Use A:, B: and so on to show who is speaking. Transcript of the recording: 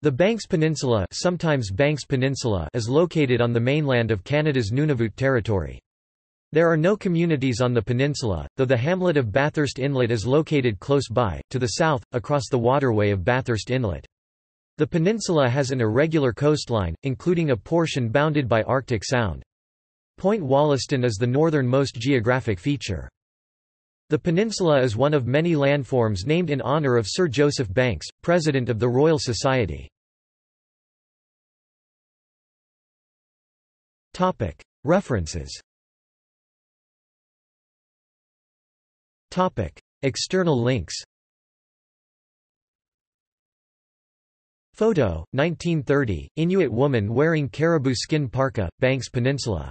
A: The Banks Peninsula, sometimes Banks Peninsula is located on the mainland of Canada's Nunavut Territory. There are no communities on the peninsula, though the hamlet of Bathurst Inlet is located close by, to the south, across the waterway of Bathurst Inlet. The peninsula has an irregular coastline, including a portion bounded by Arctic Sound. Point Wollaston is the northernmost geographic feature. The peninsula is one of many landforms named in honour of Sir Joseph Banks, President of the Royal Society. References. External links. Photo, 1930, Inuit woman wearing caribou skin parka, Banks Peninsula